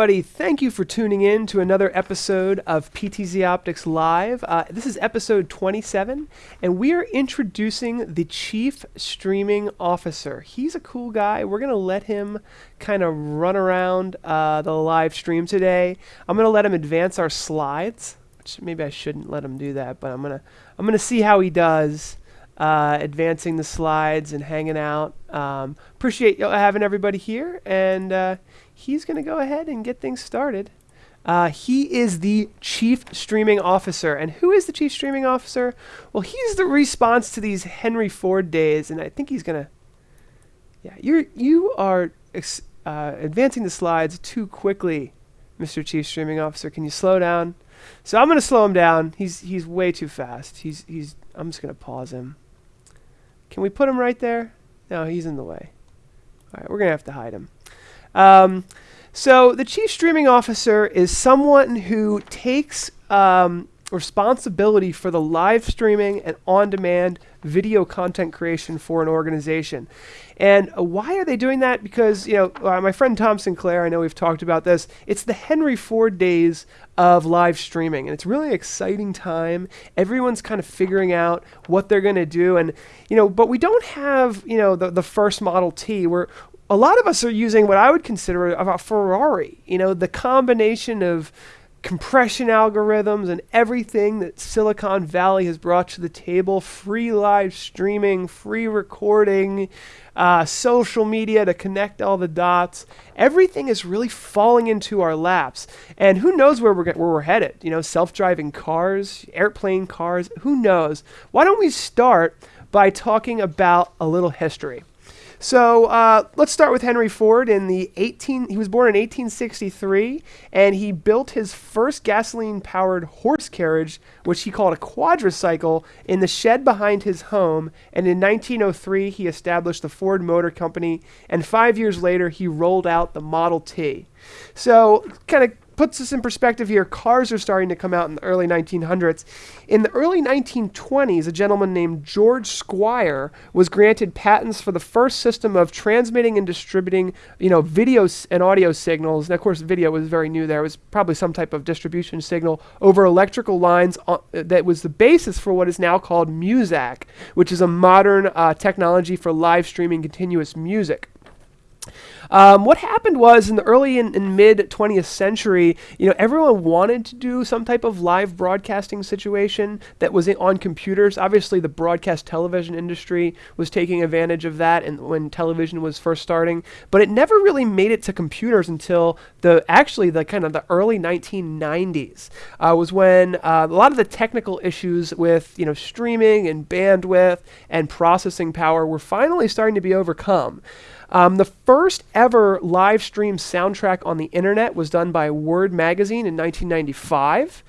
Everybody. Thank you for tuning in to another episode of PTZ Optics Live. Uh, this is episode 27, and we are introducing the Chief Streaming Officer. He's a cool guy. We're going to let him kind of run around uh, the live stream today. I'm going to let him advance our slides, which maybe I shouldn't let him do that, but I'm going to I'm going to see how he does. Uh, advancing the slides and hanging out. Um, appreciate having everybody here, and uh, he's going to go ahead and get things started. Uh, he is the chief streaming officer. And who is the chief streaming officer? Well, he's the response to these Henry Ford days, and I think he's going to. Yeah, you're you are uh, advancing the slides too quickly, Mr. Chief Streaming Officer. Can you slow down? So I'm going to slow him down. He's he's way too fast. He's he's. I'm just going to pause him. Can we put him right there? No, he's in the way. All right, we're going to have to hide him. Um, so the chief streaming officer is someone who takes um, responsibility for the live streaming and on-demand video content creation for an organization. And uh, why are they doing that? Because you know, uh, my friend Tom Sinclair, I know we've talked about this. It's the Henry Ford days of live streaming, and it's really exciting time. Everyone's kind of figuring out what they're going to do, and you know, but we don't have you know the the first Model T. We're a lot of us are using what I would consider a, a Ferrari. You know, the combination of compression algorithms and everything that Silicon Valley has brought to the table free live streaming, free recording, uh, social media to connect all the dots. Everything is really falling into our laps. And who knows where we're, where we're headed? You know, self driving cars, airplane cars, who knows? Why don't we start by talking about a little history? So uh, let's start with Henry Ford. In the 18, he was born in 1863, and he built his first gasoline-powered horse carriage, which he called a quadricycle, in the shed behind his home. And in 1903, he established the Ford Motor Company. And five years later, he rolled out the Model T. So kind of puts this in perspective here, cars are starting to come out in the early 1900s. In the early 1920s, a gentleman named George Squier was granted patents for the first system of transmitting and distributing, you know, video and audio signals. And of course, video was very new there. It was probably some type of distribution signal over electrical lines uh, that was the basis for what is now called Muzak, which is a modern uh, technology for live streaming continuous music. Um, what happened was in the early and, and mid 20th century, you know, everyone wanted to do some type of live broadcasting situation that was on computers. Obviously, the broadcast television industry was taking advantage of that, and when television was first starting, but it never really made it to computers until the actually the kind of the early 1990s uh, was when uh, a lot of the technical issues with you know streaming and bandwidth and processing power were finally starting to be overcome. Um, the first ever live stream soundtrack on the internet was done by Word Magazine in 1995.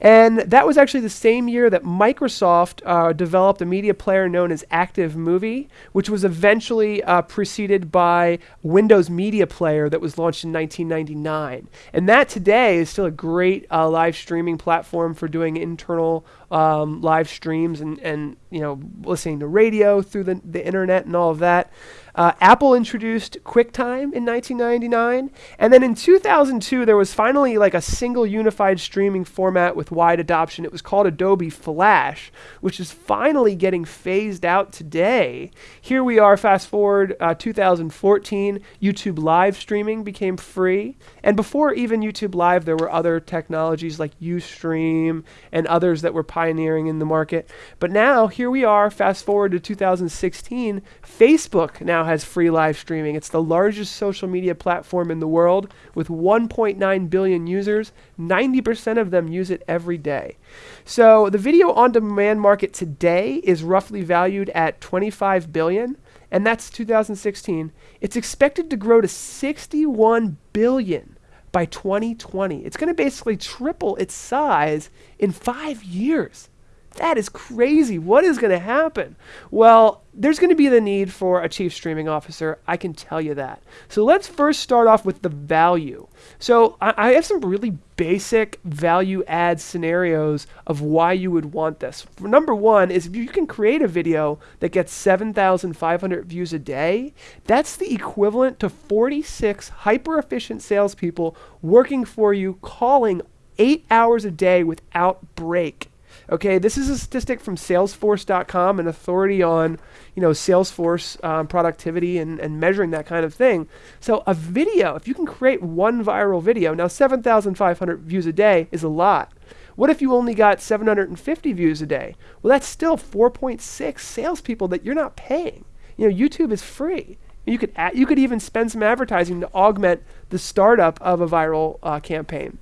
And that was actually the same year that Microsoft uh, developed a media player known as Active Movie, which was eventually uh, preceded by Windows Media Player that was launched in 1999. And that today is still a great uh, live streaming platform for doing internal um, live streams and, and you know listening to radio through the, the internet and all of that. Uh, Apple introduced QuickTime in 1999, and then in 2002 there was finally like a single unified streaming format with wide adoption. It was called Adobe Flash, which is finally getting phased out today. Here we are, fast forward uh, 2014, YouTube live streaming became free, and before even YouTube Live, there were other technologies like Ustream and others that were pioneering in the market. But now here we are, fast forward to 2016, Facebook now has free live streaming. It's the largest social media platform in the world with 1.9 billion users. 90% of them use it every day. So the video on demand market today is roughly valued at 25 billion and that's 2016. It's expected to grow to 61 billion by 2020. It's going to basically triple its size in 5 years. That is crazy. What is going to happen? Well, there's going to be the need for a chief streaming officer. I can tell you that. So let's first start off with the value. So I, I have some really basic value add scenarios of why you would want this. For number one is if you can create a video that gets 7,500 views a day, that's the equivalent to 46 hyper efficient salespeople working for you, calling eight hours a day without break. Okay, this is a statistic from Salesforce.com, an authority on you know Salesforce um, productivity and, and measuring that kind of thing. So a video, if you can create one viral video, now 7,500 views a day is a lot. What if you only got 750 views a day? Well, that's still 4.6 salespeople that you're not paying. You know, YouTube is free. You could you could even spend some advertising to augment the startup of a viral uh, campaign.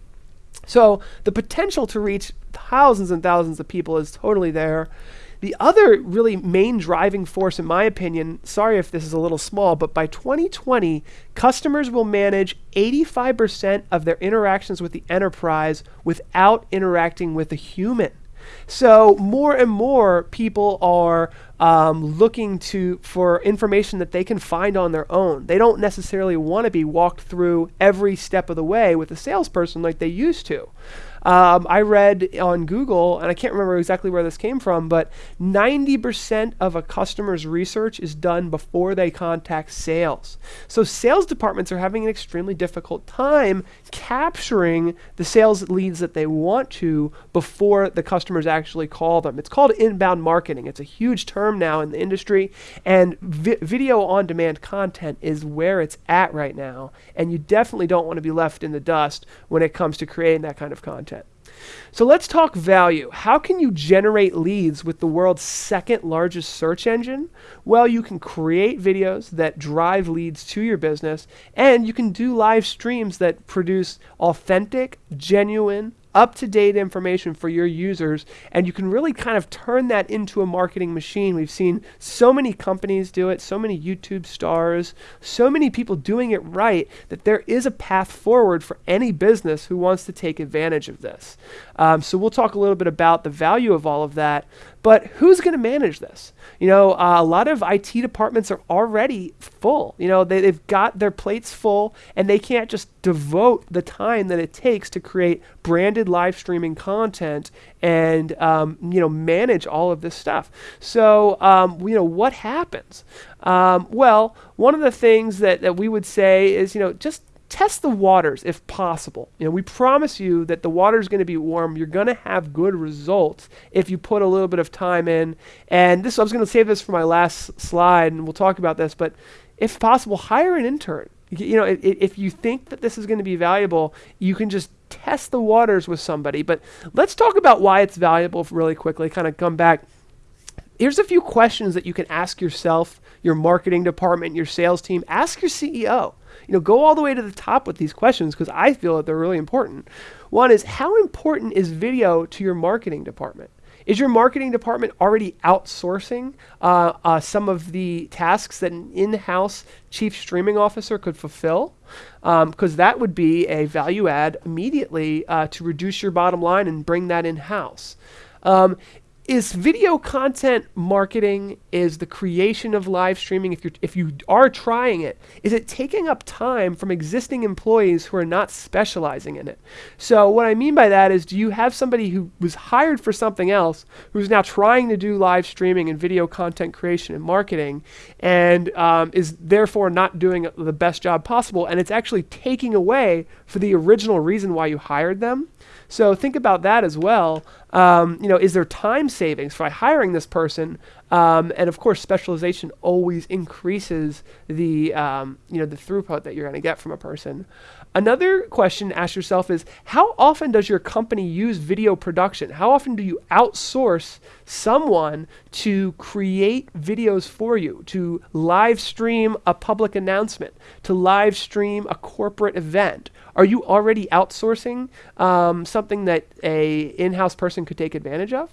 So the potential to reach thousands and thousands of people is totally there. The other really main driving force, in my opinion, sorry if this is a little small, but by 2020, customers will manage 85% of their interactions with the enterprise without interacting with a human. So more and more people are um, looking to for information that they can find on their own. They don't necessarily want to be walked through every step of the way with a salesperson like they used to. Um, I read on Google, and I can't remember exactly where this came from, but 90% of a customer's research is done before they contact sales. So sales departments are having an extremely difficult time capturing the sales leads that they want to before the customers actually call them. It's called inbound marketing. It's a huge term now in the industry, and vi- video on demand content is where it's at right now. And you definitely don't want to be left in the dust when it comes to creating that kind of content. So let's talk value. How can you generate leads with the world's second largest search engine? Well, you can create videos that drive leads to your business, and you can do live streams that produce authentic, genuine, up to date information for your users, and you can really kind of turn that into a marketing machine. We've seen so many companies do it, so many YouTube stars, so many people doing it right that there is a path forward for any business who wants to take advantage of this. Um, so we'll talk a little bit about the value of all of that. But who's going to manage this? You know, uh, a lot of IT departments are already full. You know, they, they've got their plates full and they can't just devote the time that it takes to create branded live streaming content and, um, you know, manage all of this stuff. So, um, you know, what happens? Um, well, one of the things that, that we would say is, you know, just test the waters if possible. You know, we promise you that the water is going to be warm. You're going to have good results if you put a little bit of time in. And this, I was going to save this for my last slide, and we'll talk about this. But if possible, hire an intern. You know, if, if you think that this is going to be valuable, you can just test the waters with somebody. But let's talk about why it's valuable really quickly. Kind of come back. Here's a few questions that you can ask yourself, your marketing department, your sales team. Ask your CEO you know, go all the way to the top with these questions because I feel that they're really important. One is how important is video to your marketing department? Is your marketing department already outsourcing uh, uh, some of the tasks that an in house chief streaming officer could fulfill? Because um, that would be a value add immediately uh, to reduce your bottom line and bring that in house. Um, is video content marketing is the creation of live streaming. If you if you are trying it is it taking up time from existing employees who are not specializing in it? So what i mean by that is do you have somebody who was hired for something else who's now trying to do live streaming and video content creation and marketing and um, is therefore not doing the best job possible and it's actually taking away for the original reason why you hired them so think about that as well. Um, you know, is there time savings by hiring this person? Um, and of course, specialization always increases the um, you know the throughput that you're going to get from a person. Another question to ask yourself is how often does your company use video production? How often do you outsource someone to create videos for you, to live stream a public announcement, to live stream a corporate event? Are you already outsourcing um, something that a in-house person could take advantage of?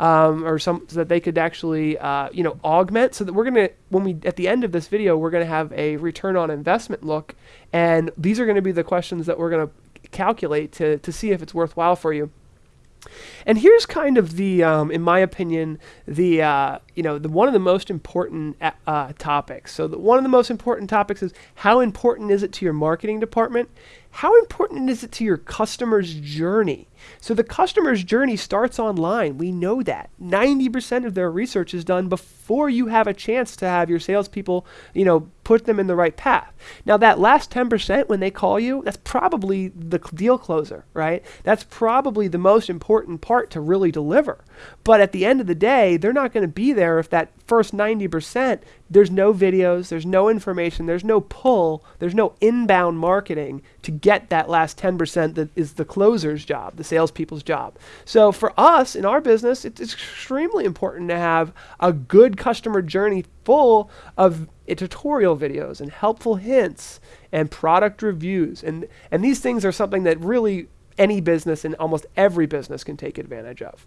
Um, or some so that they could actually uh, you know augment so that we're gonna when we at the end of this video we're gonna have a return on investment look and these are gonna be the questions that we're gonna calculate to to see if it's worthwhile for you And here's kind of the, um, in my opinion, the uh, you know the one of the most important uh, uh, topics. So the, one of the most important topics is how important is it to your marketing department? How important is it to your customer's journey? So the customer's journey starts online. We know that 90% of their research is done before you have a chance to have your salespeople, you know, put them in the right path. Now that last 10% when they call you, that's probably the deal closer, right? That's probably the most important part to really deliver. But at the end of the day, they're not going to be there if that first 90% there's no videos, there's no information, there's no pull, there's no inbound marketing to get that last 10% that is the closer's job, the salespeople's job. So for us in our business, it's extremely important to have a good customer journey full of tutorial videos and helpful hints and product reviews. And, and these things are something that really any business and almost every business can take advantage of.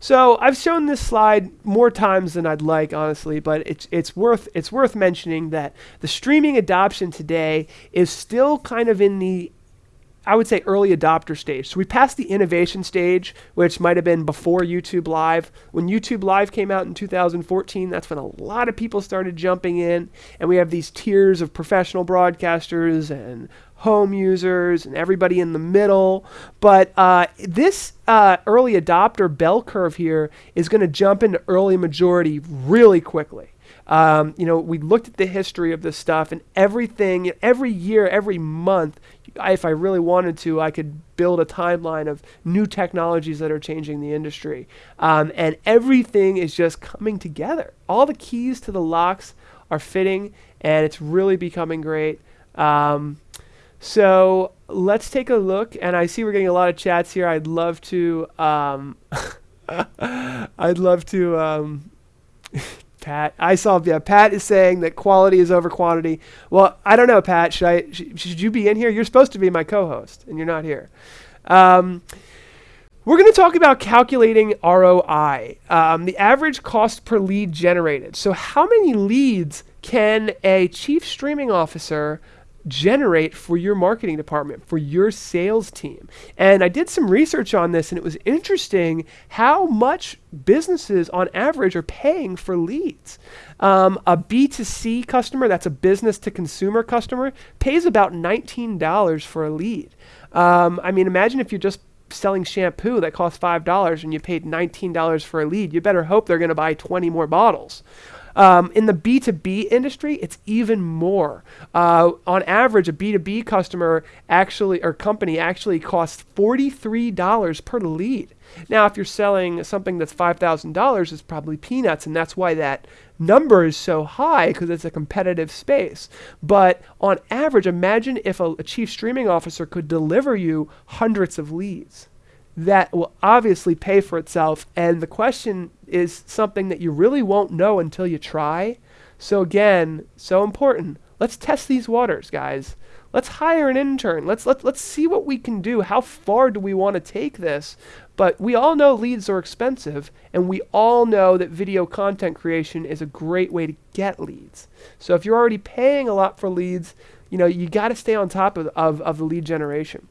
So I've shown this slide more times than I'd like, honestly, but it's it's worth it's worth mentioning that the streaming adoption today is still kind of in the I would say early adopter stage. So we passed the innovation stage, which might have been before YouTube Live. When YouTube Live came out in 2014, that's when a lot of people started jumping in, and we have these tiers of professional broadcasters and home users and everybody in the middle. But uh, this uh, early adopter bell curve here is going to jump into early majority really quickly. Um, you know, we looked at the history of this stuff and everything, every year, every month, if I really wanted to, I could build a timeline of new technologies that are changing the industry. Um, and everything is just coming together. All the keys to the locks are fitting, and it's really becoming great. Um, so let's take a look, and I see we're getting a lot of chats here. I'd love to. Um, I'd love to. Pat, I saw. Yeah, Pat is saying that quality is over quantity. Well, I don't know, Pat. Should I? Sh- should you be in here? You're supposed to be my co-host, and you're not here. Um, we're going to talk about calculating ROI, um, the average cost per lead generated. So, how many leads can a chief streaming officer generate for your marketing department, for your sales team. And I did some research on this, and it was interesting how much businesses on average are paying for leads. Um, a B2C customer, that's a business to consumer customer, pays about $19 for a lead. Um, I mean, imagine if you're just selling shampoo that costs $5 and you paid $19 for a lead. You better hope they're going to buy 20 more bottles. Um, in the B2B industry, it's even more. Uh, on average, a B2B customer actually or company actually costs $43 per lead. Now, if you're selling something that's $5,000, it's probably peanuts, and that's why that number is so high because it's a competitive space. But on average, imagine if a, a chief streaming officer could deliver you hundreds of leads that will obviously pay for itself. And the question is something that you really won't know until you try. So, again, so important. Let's test these waters, guys. Let's hire an intern. Let's let, let's see what we can do. How far do we want to take this? But we all know leads are expensive, and we all know that video content creation is a great way to get leads. So if you're already paying a lot for leads, you know, you got to stay on top of, of, of the lead generation.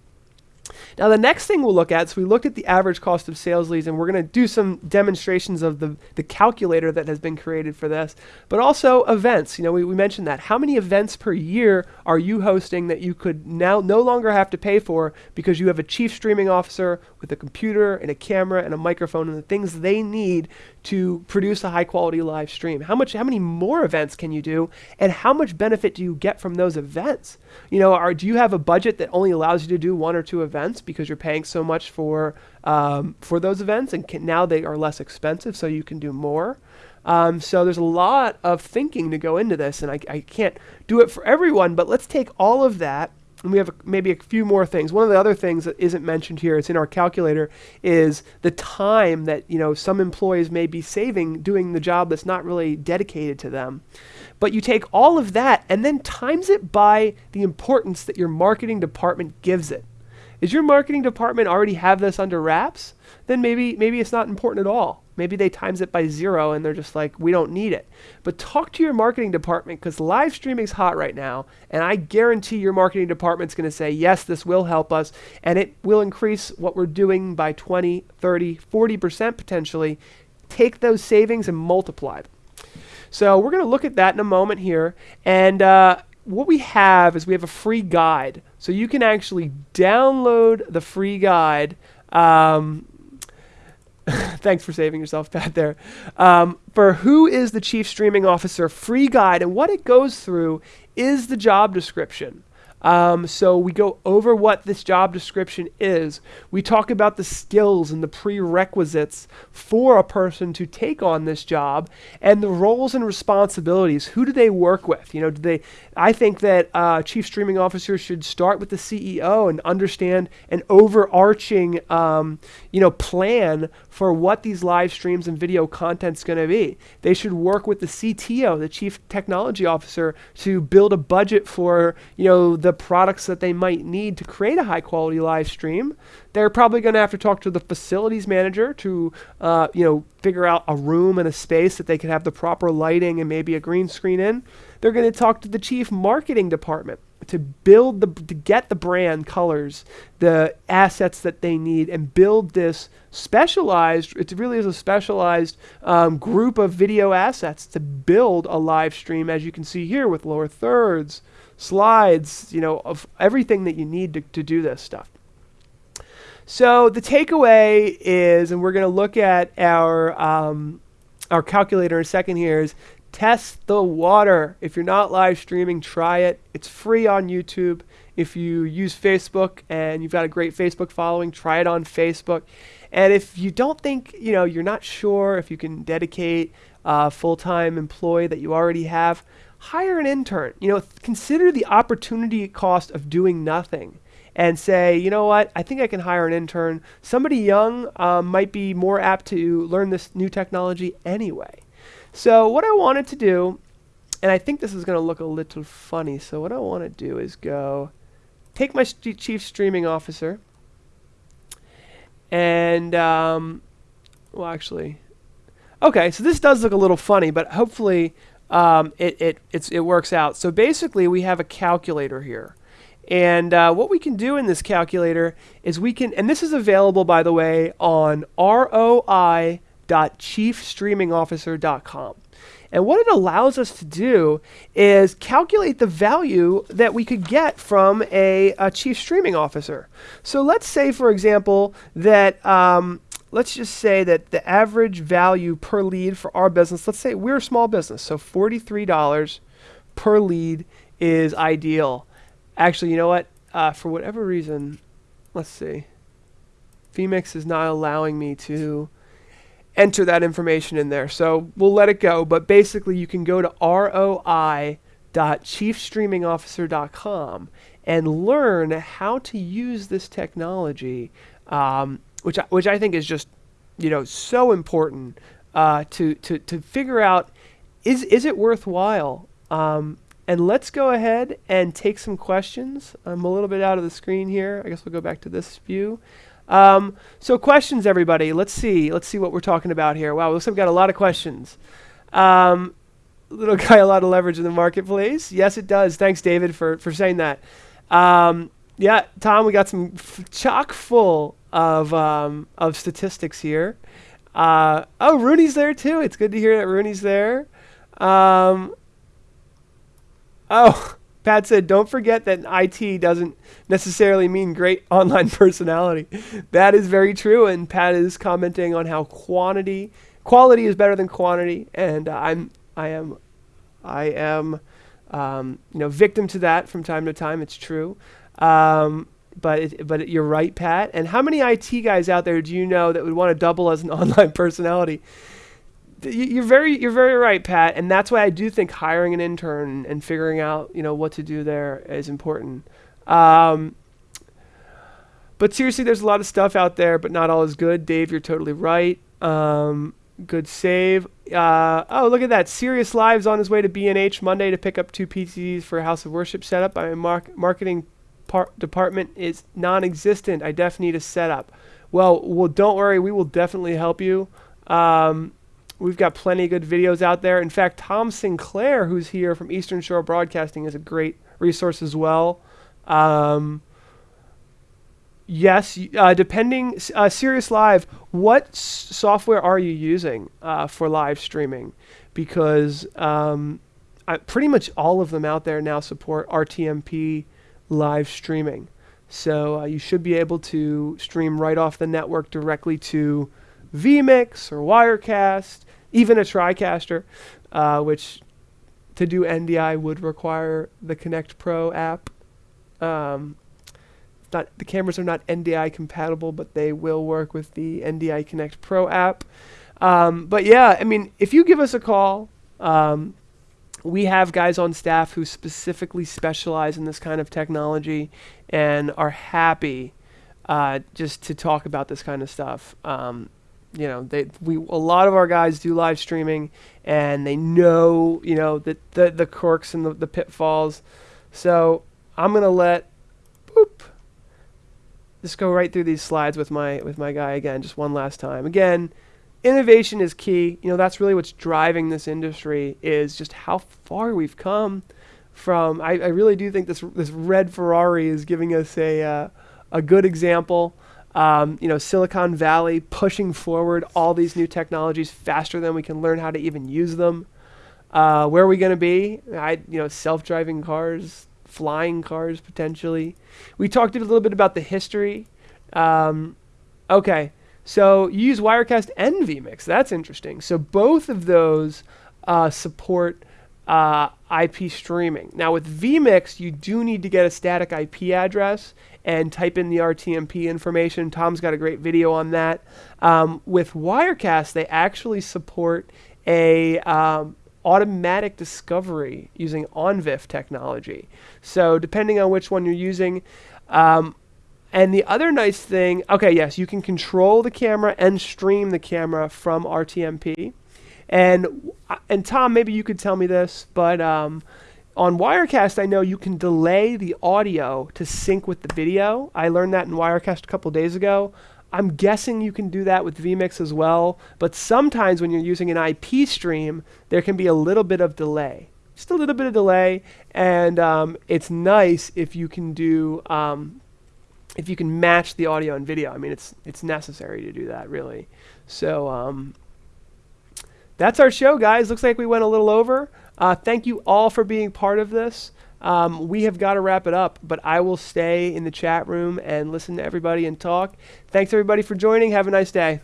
Now the next thing we'll look at, so we looked at the average cost of sales leads and we're going to do some demonstrations of the, the calculator that has been created for this, but also events. You know, we, we mentioned that. How many events per year are you hosting that you could now no longer have to pay for because you have a chief streaming officer with a computer and a camera and a microphone and the things they need to produce a high quality live stream? How much how many more events can you do and how much benefit do you get from those events? You know, are do you have a budget that only allows you to do one or two events because you're paying so much for um, for those events and can, now they are less expensive so you can do more? Um, so there's a lot of thinking to go into this, and I, I can't do it for everyone, but let's take all of that and we have a, maybe a few more things. One of the other things that isn't mentioned here, it's in our calculator, is the time that you know some employees may be saving doing the job that's not really dedicated to them. But you take all of that and then times it by the importance that your marketing department gives it. Is your marketing department already have this under wraps? Then maybe maybe it's not important at all. Maybe they times it by zero and they're just like, we don't need it. But talk to your marketing department because live streaming is hot right now. And I guarantee your marketing department's going to say, yes, this will help us. And it will increase what we're doing by 20, 30, 40% potentially. Take those savings and multiply them. So we're going to look at that in a moment here. And uh, what we have is we have a free guide. So you can actually download the free guide. Um, thanks for saving yourself, Pat, there. Um, for who is the chief streaming officer free guide, and what it goes through is the job description. Um, so we go over what this job description is. We talk about the skills and the prerequisites for a person to take on this job and the roles and responsibilities. Who do they work with? You know, do they? I think that uh, chief streaming officers should start with the CEO and understand an overarching, um, you know, plan for what these live streams and video content is going to be. They should work with the CTO, the chief technology officer, to build a budget for you know the products that they might need to create a high quality live stream. They're probably going to have to talk to the facilities manager to uh, you know figure out a room and a space that they can have the proper lighting and maybe a green screen in. They're going to talk to the chief marketing department to build the to get the brand colors, the assets that they need, and build this specialized. It really is a specialized um, group of video assets to build a live stream, as you can see here with lower thirds, slides, you know, of everything that you need to, to do this stuff. So the takeaway is, and we're going to look at our um, our calculator in a second here, is test the water. If you're not live streaming, try it. It's free on YouTube. If you use Facebook and you've got a great Facebook following, try it on Facebook. And if you don't think, you know, you're not sure if you can dedicate a full-time employee that you already have, hire an intern. You know, consider the opportunity cost of doing nothing and say, you know what, I think I can hire an intern. Somebody young um, might be more apt to learn this new technology anyway. So what I wanted to do, and I think this is going to look a little funny, so what I want to do is go take my st chief streaming officer, and, um, well, actually, okay, so this does look a little funny, but hopefully um, it, it, it works out. So basically, we have a calculator here. And uh, what we can do in this calculator is we can, and this is available, by the way, on roi.chiefstreamingofficer.com. And what it allows us to do is calculate the value that we could get from a, a chief streaming officer. So let's say, for example, that um, let's just say that the average value per lead for our business, let's say we're a small business, so $43 per lead is ideal. Actually, you know what? Uh, for whatever reason, let's see. vMix is not allowing me to enter that information in there. So we'll let it go. But basically, you can go to roi.chiefstreamingofficer.com and learn how to use this technology, um, which, I, which I think is just you know so important uh, to, to, to figure out is, is it worthwhile? Um, and let's go ahead and take some questions. I'm a little bit out of the screen here. I guess we'll go back to this view. Um, so questions, everybody. Let's see. Let's see what we're talking about here. Wow, looks like we've got a lot of questions. Um, little guy, a lot of leverage in the marketplace. Yes, it does. Thanks, David, for, for saying that. Um, yeah, Tom, we got some chock full of, um, of statistics here. Uh, oh, Rooney's there too. It's good to hear that Rooney's there. Um, oh, Pat said, don't forget that IT doesn't necessarily mean great online personality. That is very true. And Pat is commenting on how quantity, quality is better than quantity. And uh, I'm, I am, I am, um, you know, victim to that from time to time. It's true. Um, but it, but you're right, Pat. And how many IT guys out there do you know that would want to double as an online personality? you're very you're very right, Pat, and that's why I do think hiring an intern and figuring out you know what to do there is important. Um, but seriously, there's a lot of stuff out there, but not all is good. Dave, you're totally right. Um, good save. Uh, oh, look at that. Sirius Lives on his way to B&H Monday to pick up two PCs for a House of Worship setup. Mar- marketing department is non-existent. I definitely need a setup. Well, well, don't worry. We will definitely help you. Um, we've got plenty of good videos out there. In fact, Tom Sinclair, who's here from Eastern Shore Broadcasting, is a great resource as well. Um, yes, uh, depending, uh, Sirius Live, what software are you using uh, for live streaming? Because um, I, pretty much all of them out there now support RTMP live streaming. So uh, you should be able to stream right off the network directly to vMix or Wirecast, even a TriCaster, uh, which to do NDI would require the Connect Pro app. Um, not the cameras are not NDI compatible, but they will work with the NDI Connect Pro app. Um, but yeah, I mean, if you give us a call, um, we have guys on staff who specifically specialize in this kind of technology and are happy uh, just to talk about this kind of stuff. Um, you know, they we a lot of our guys do live streaming, and they know you know the the, the quirks and the, the pitfalls. So I'm gonna let boop just go right through these slides with my with my guy again, just one last time. Again, innovation is key. You know, that's really what's driving this industry is just how far we've come from. I, I really do think this this red Ferrari is giving us a uh, a good example. Um, you know, Silicon Valley pushing forward all these new technologies faster than we can learn how to even use them. Uh, where are we going to be? I, you know, self-driving cars, flying cars potentially. We talked a little bit about the history. Um, okay, so you use Wirecast and vMix. That's interesting. So both of those uh, support uh, IP streaming. Now with vMix, you do need to get a static IP address and type in the RTMP information. Tom's got a great video on that. Um, with Wirecast, they actually support a um, automatic discovery using ONVIF technology. So depending on which one you're using, um, and the other nice thing, okay, yes, you can control the camera and stream the camera from RTMP. And and Tom, maybe you could tell me this, but um, on Wirecast, I know you can delay the audio to sync with the video. I learned that in Wirecast a couple days ago. I'm guessing you can do that with vMix as well, but sometimes when you're using an IP stream, there can be a little bit of delay. Just a little bit of delay, and um, it's nice if you can do um, if you can match the audio and video. I mean, it's it's necessary to do that really. So um, that's our show, guys. Looks like we went a little over. Uh, thank you all for being part of this. Um, we have got to wrap it up, but I will stay in the chat room and listen to everybody and talk. Thanks everybody for joining. Have a nice day.